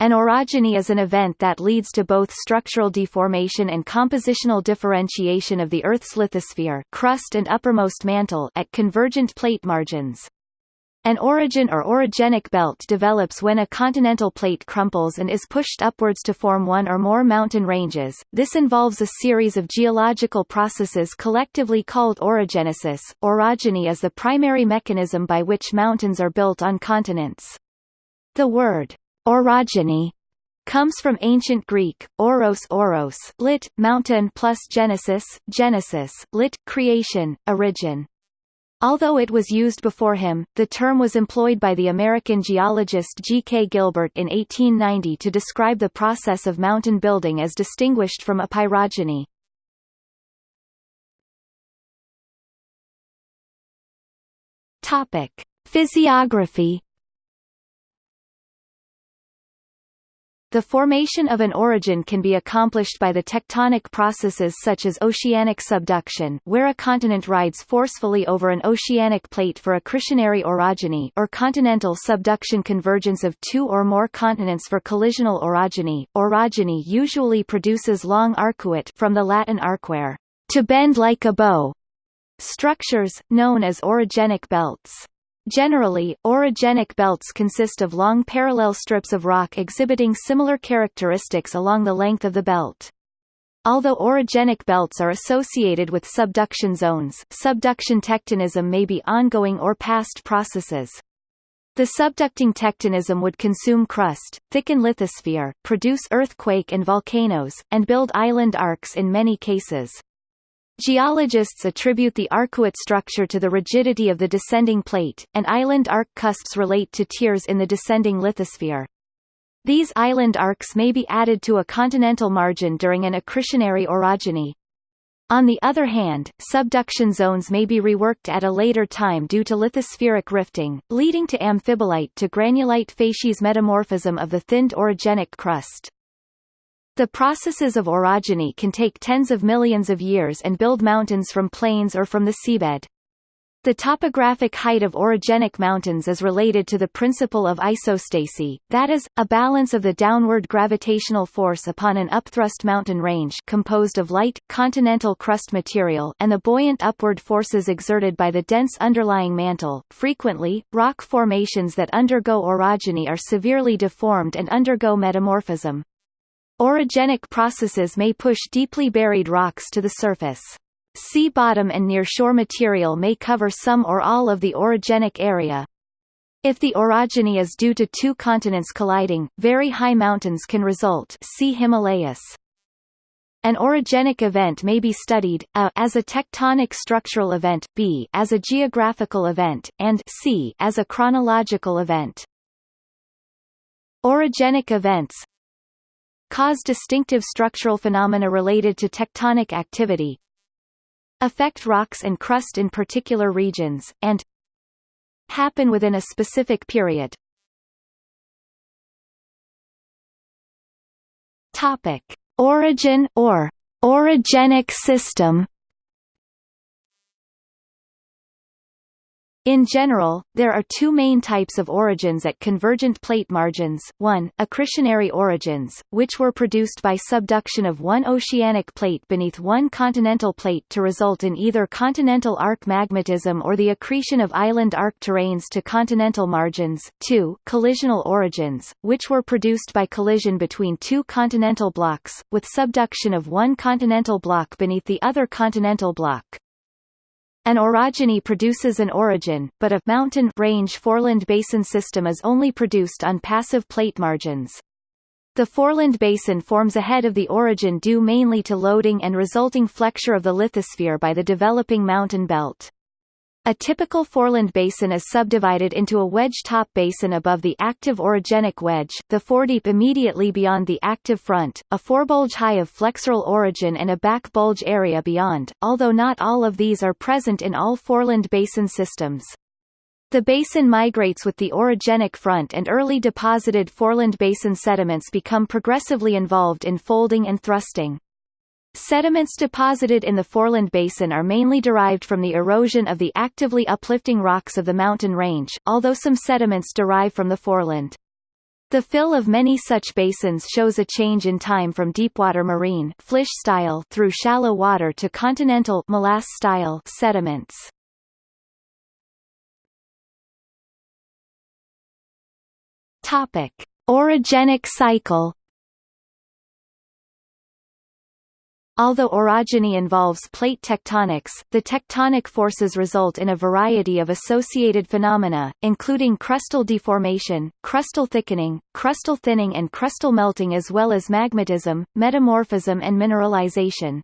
An orogeny is an event that leads to both structural deformation and compositional differentiation of the Earth's lithosphere crust and uppermost mantle at convergent plate margins. An orogen or orogenic belt develops when a continental plate crumples and is pushed upwards to form one or more mountain ranges. This involves a series of geological processes collectively called orogenesis. Orogeny is the primary mechanism by which mountains are built on continents. The word orogeny comes from ancient Greek, oros oros, lit. mountain plus genesis, genesis, lit. creation, origin. Although it was used before him, the term was employed by the American geologist G. K. Gilbert in 1890 to describe the process of mountain building as distinguished from epirogeny. Topic: Physiography The formation of an orogen can be accomplished by the tectonic processes such as oceanic subduction where a continent rides forcefully over an oceanic plate for accretionary orogeny or continental subduction convergence of two or more continents for collisional orogeny. Orogeny usually produces long arcuate from the Latin arquare, to bend like a bow, structures, known as orogenic belts. Generally, orogenic belts consist of long parallel strips of rock exhibiting similar characteristics along the length of the belt. Although orogenic belts are associated with subduction zones, subduction tectonism may be ongoing or past processes. The subducting tectonism would consume crust, thicken lithosphere, produce earthquake and volcanoes, and build island arcs in many cases. Geologists attribute the arcuate structure to the rigidity of the descending plate, and island arc cusps relate to tears in the descending lithosphere. These island arcs may be added to a continental margin during an accretionary orogeny. On the other hand, subduction zones may be reworked at a later time due to lithospheric rifting, leading to amphibolite to granulite facies metamorphism of the thinned orogenic crust. The processes of orogeny can take tens of millions of years and build mountains from plains or from the seabed. The topographic height of orogenic mountains is related to the principle of isostasy, that is, a balance of the downward gravitational force upon an upthrust mountain range composed of light, continental crust material and the buoyant upward forces exerted by the dense underlying mantle. Frequently, rock formations that undergo orogeny are severely deformed and undergo metamorphism. Orogenic processes may push deeply buried rocks to the surface. Sea bottom and near-shore material may cover some or all of the orogenic area. If the orogeny is due to two continents colliding, very high mountains can result see Himalayas. An orogenic event may be studied, a as a tectonic structural event, b as a geographical event, and c as a chronological event. Orogenic events cause distinctive structural phenomena related to tectonic activity, affect rocks and crust in particular regions, and happen within a specific period. Topic: Orogen or orogenic system In general, there are two main types of orogens at convergent plate margins, one, accretionary orogens, which were produced by subduction of one oceanic plate beneath one continental plate to result in either continental arc magmatism or the accretion of island arc terranes to continental margins, two, collisional orogens, which were produced by collision between two continental blocks, with subduction of one continental block beneath the other continental block. An orogeny produces an orogen, but a mountain range foreland basin system is only produced on passive plate margins. The foreland basin forms ahead of the orogen due mainly to loading and resulting flexure of the lithosphere by the developing mountain belt. A typical foreland basin is subdivided into a wedge-top basin above the active orogenic wedge, the foredeep immediately beyond the active front, a forebulge high of flexural origin and a back bulge area beyond, although not all of these are present in all foreland basin systems. The basin migrates with the orogenic front and early deposited foreland basin sediments become progressively involved in folding and thrusting. Sediments deposited in the Foreland Basin are mainly derived from the erosion of the actively uplifting rocks of the mountain range, although some sediments derive from the foreland. The fill of many such basins shows a change in time from deepwater marine flysch style through shallow water to continental molasse style sediments. Topic: Orogenic cycle Although orogeny involves plate tectonics, the tectonic forces result in a variety of associated phenomena, including crustal deformation, crustal thickening, crustal thinning and crustal melting as well as magmatism, metamorphism and mineralization.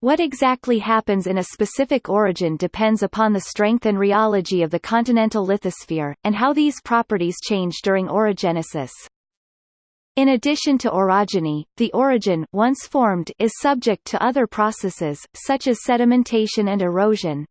What exactly happens in a specific orogen depends upon the strength and rheology of the continental lithosphere, and how these properties change during orogenesis. In addition to orogeny, the orogen once formed is subject to other processes, such as sedimentation and erosion.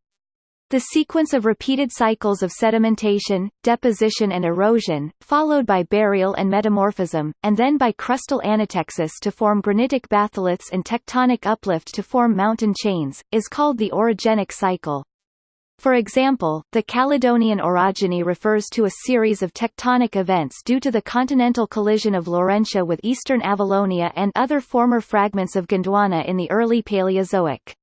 The sequence of repeated cycles of sedimentation, deposition and erosion, followed by burial and metamorphism, and then by crustal anatexis to form granitic batholiths and tectonic uplift to form mountain chains, is called the orogenic cycle. For example, the Caledonian orogeny refers to a series of tectonic events due to the continental collision of Laurentia with eastern Avalonia and other former fragments of Gondwana in the early Paleozoic.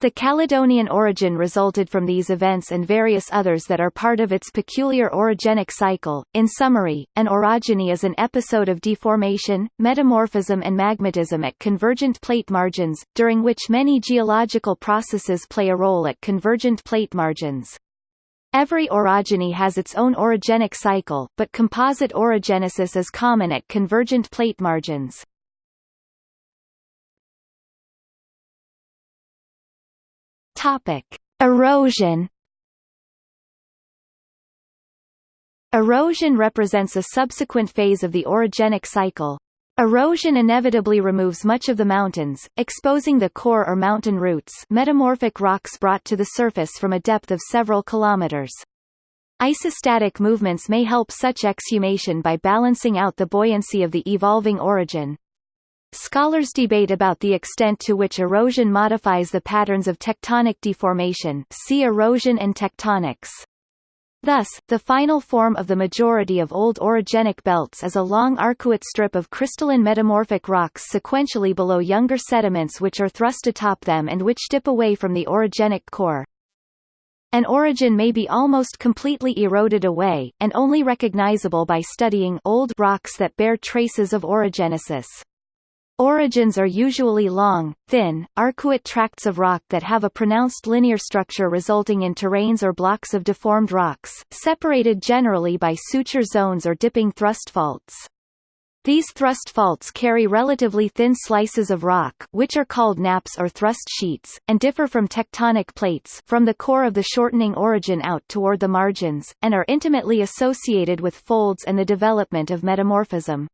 The Caledonian orogen resulted from these events and various others that are part of its peculiar orogenic cycle. In summary, an orogeny is an episode of deformation, metamorphism and magmatism at convergent plate margins, during which many geological processes play a role at convergent plate margins. Every orogeny has its own orogenic cycle, but composite orogenesis is common at convergent plate margins. Topic: Erosion. Erosion represents a subsequent phase of the orogenic cycle. Erosion inevitably removes much of the mountains, exposing the core or mountain roots metamorphic rocks brought to the surface from a depth of several kilometers. Isostatic movements may help such exhumation by balancing out the buoyancy of the evolving orogen. Scholars debate about the extent to which erosion modifies the patterns of tectonic deformation see erosion and tectonics. Thus, the final form of the majority of old orogenic belts is a long arcuate strip of crystalline metamorphic rocks sequentially below younger sediments which are thrust atop them and which dip away from the orogenic core. An orogen may be almost completely eroded away, and only recognizable by studying old rocks that bear traces of orogenesis. Orogens are usually long, thin, arcuate tracts of rock that have a pronounced linear structure resulting in terranes or blocks of deformed rocks, separated generally by suture zones or dipping thrust faults. These thrust faults carry relatively thin slices of rock which are called nappes or thrust sheets, and differ from tectonic plates from the core of the shortening orogen out toward the margins, and are intimately associated with folds and the development of metamorphism.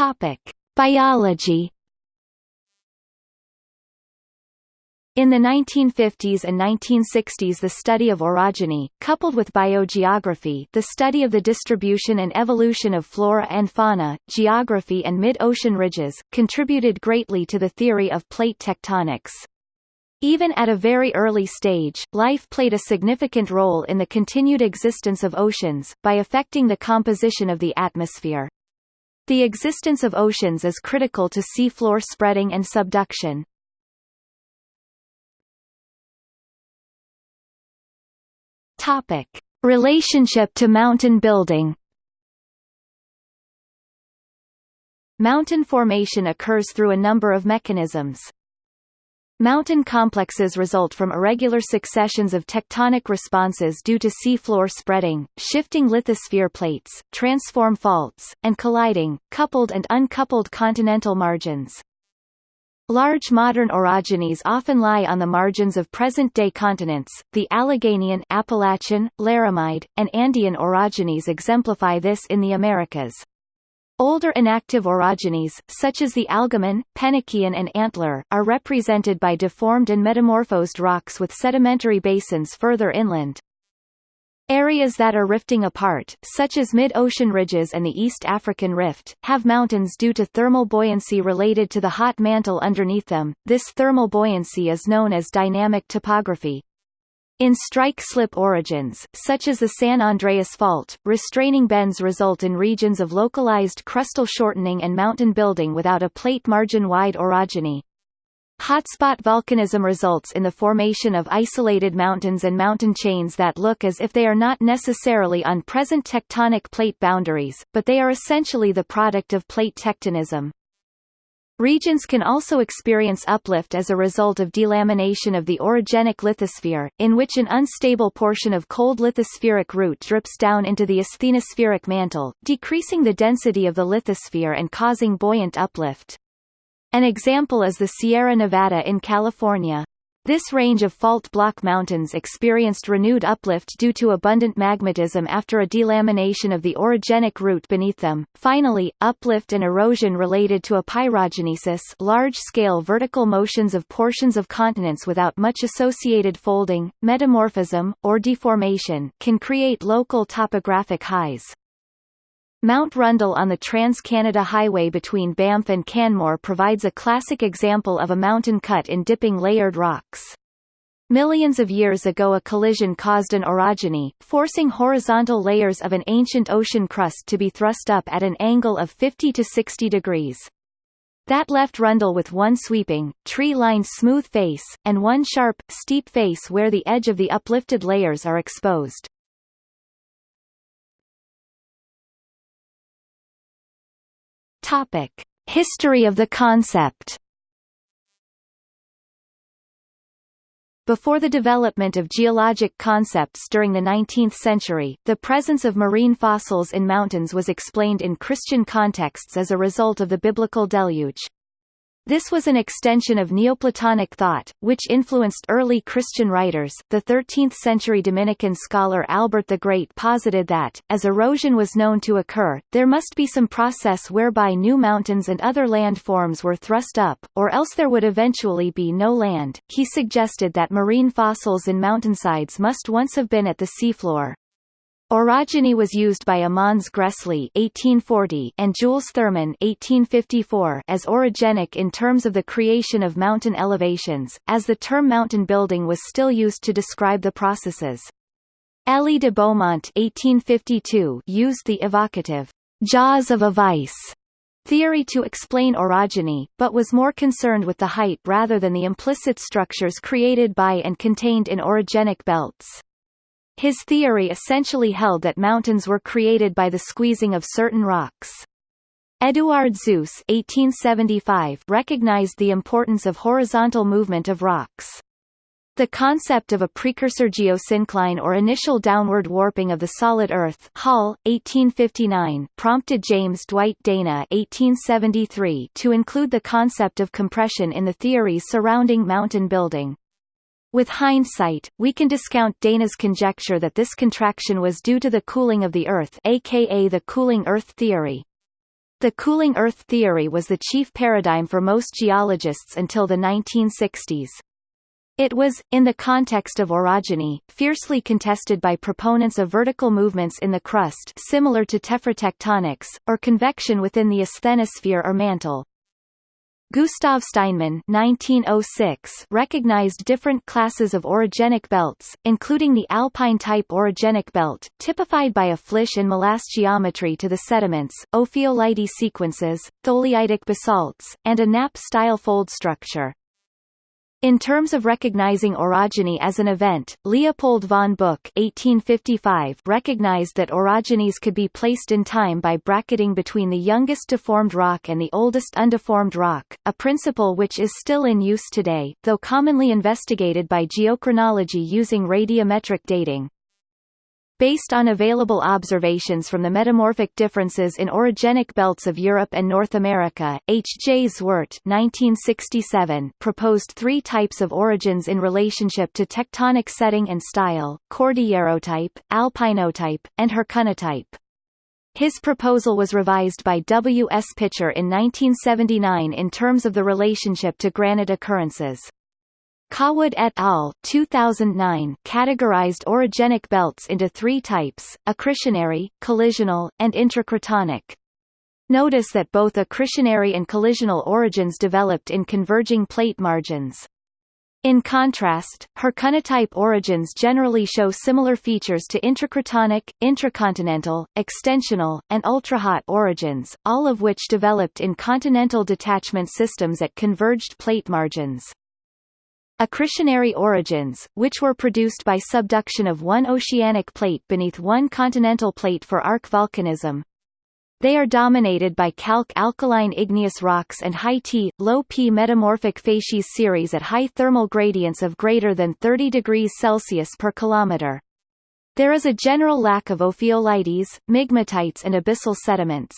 Topic: Biology. In the 1950s and 1960s the study of orogeny, coupled with biogeography the study of the distribution and evolution of flora and fauna, geography and mid-ocean ridges, contributed greatly to the theory of plate tectonics. Even at a very early stage, life played a significant role in the continued existence of oceans, by affecting the composition of the atmosphere. The existence of oceans is critical to seafloor spreading and subduction. Topic: Relationship to mountain building. Mountain formation occurs through a number of mechanisms. Mountain complexes result from irregular successions of tectonic responses due to seafloor spreading, shifting lithosphere plates, transform faults, and colliding, coupled and uncoupled continental margins. Large modern orogenies often lie on the margins of present-day continents. The Alleghanian, Appalachian, Laramide, and Andean orogenies exemplify this in the Americas. Older inactive orogenies, such as the Algoman, Penokean and Antler, are represented by deformed and metamorphosed rocks with sedimentary basins further inland. Areas that are rifting apart, such as mid-ocean ridges and the East African Rift, have mountains due to thermal buoyancy related to the hot mantle underneath them. This thermal buoyancy is known as dynamic topography. In strike-slip orogens, such as the San Andreas Fault, restraining bends result in regions of localized crustal shortening and mountain building without a plate margin-wide orogeny. Hotspot volcanism results in the formation of isolated mountains and mountain chains that look as if they are not necessarily on present tectonic plate boundaries, but they are essentially the product of plate tectonism. Regions can also experience uplift as a result of delamination of the orogenic lithosphere, in which an unstable portion of cold lithospheric root drips down into the asthenospheric mantle, decreasing the density of the lithosphere and causing buoyant uplift. An example is the Sierra Nevada in California. This range of fault block mountains experienced renewed uplift due to abundant magmatism after a delamination of the orogenic root beneath them. Finally, uplift and erosion related to epeirogenesis large-scale vertical motions of portions of continents without much associated folding, metamorphism, or deformation can create local topographic highs. Mount Rundle on the Trans-Canada Highway between Banff and Canmore provides a classic example of a mountain cut in dipping layered rocks. Millions of years ago a collision caused an orogeny, forcing horizontal layers of an ancient ocean crust to be thrust up at an angle of 50 to 60 degrees. That left Rundle with one sweeping, tree-lined smooth face, and one sharp, steep face where the edge of the uplifted layers are exposed. Topic: History of the concept. Before the development of geologic concepts during the 19th century, the presence of marine fossils in mountains was explained in Christian contexts as a result of the biblical deluge. This was an extension of Neoplatonic thought, which influenced early Christian writers. The 13th-century Dominican scholar Albert the Great posited that, as erosion was known to occur, there must be some process whereby new mountains and other land forms were thrust up, or else there would eventually be no land. He suggested that marine fossils in mountainsides must once have been at the seafloor, Orogeny was used by Amanz Gressly (1840) and Jules Thurmann (1854) as orogenic in terms of the creation of mountain elevations, as the term mountain building was still used to describe the processes. Elie de Beaumont (1852) used the evocative jaws of a vice theory to explain orogeny, but was more concerned with the height rather than the implicit structures created by and contained in orogenic belts. His theory essentially held that mountains were created by the squeezing of certain rocks. Eduard (1875) recognized the importance of horizontal movement of rocks. The concept of a precursor geosyncline or initial downward warping of the solid Earth Hall, 1859, prompted James Dwight Dana 1873 to include the concept of compression in the theories surrounding mountain building. With hindsight, we can discount Dana's conjecture that this contraction was due to the cooling of the Earth aka the cooling Earth theory. The cooling Earth theory was the chief paradigm for most geologists until the 1960s. It was, in the context of orogeny, fiercely contested by proponents of vertical movements in the crust similar to tephrotectonics, or convection within the asthenosphere or mantle. Gustav Steinmann 1906 recognized different classes of orogenic belts, including the alpine-type orogenic belt, typified by a flysch and molasse geometry to the sediments, ophiolite sequences, tholeiitic basalts, and a nappe-style fold structure. In terms of recognizing orogeny as an event, Leopold von Buch 1855 recognized that orogenies could be placed in time by bracketing between the youngest deformed rock and the oldest undeformed rock, a principle which is still in use today, though commonly investigated by geochronology using radiometric dating. Based on available observations from the metamorphic differences in orogenic belts of Europe and North America, H. J. Zwart 1967 proposed three types of orogens in relationship to tectonic setting and style, cordillerotype, alpinotype, and hercynotype. His proposal was revised by W. S. Pitcher in 1979 in terms of the relationship to granite occurrences. Cawood et al. 2009 categorized orogenic belts into three types, accretionary, collisional, and intracratonic. Notice that both accretionary and collisional orogens developed in converging plate margins. In contrast, Hercynotype orogens generally show similar features to intracratonic, intracontinental, extensional, and ultrahot orogens, all of which developed in continental detachment systems at converged plate margins. Accretionary orogens, which were produced by subduction of one oceanic plate beneath one continental plate for arc volcanism, they are dominated by calc alkaline igneous rocks and high T, low P metamorphic facies series at high thermal gradients of greater than 30 degrees Celsius per kilometer. There is a general lack of ophiolites, migmatites and abyssal sediments.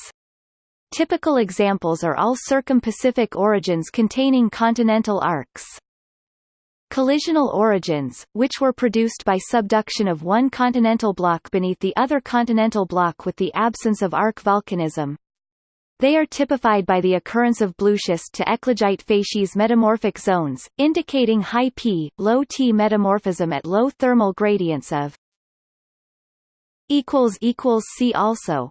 Typical examples are all circum-Pacific orogens containing continental arcs. Collisional orogens, which were produced by subduction of one continental block beneath the other continental block with the absence of arc volcanism. They are typified by the occurrence of blueschist to eclogite facies metamorphic zones, indicating high P, low T metamorphism at low thermal gradients of See also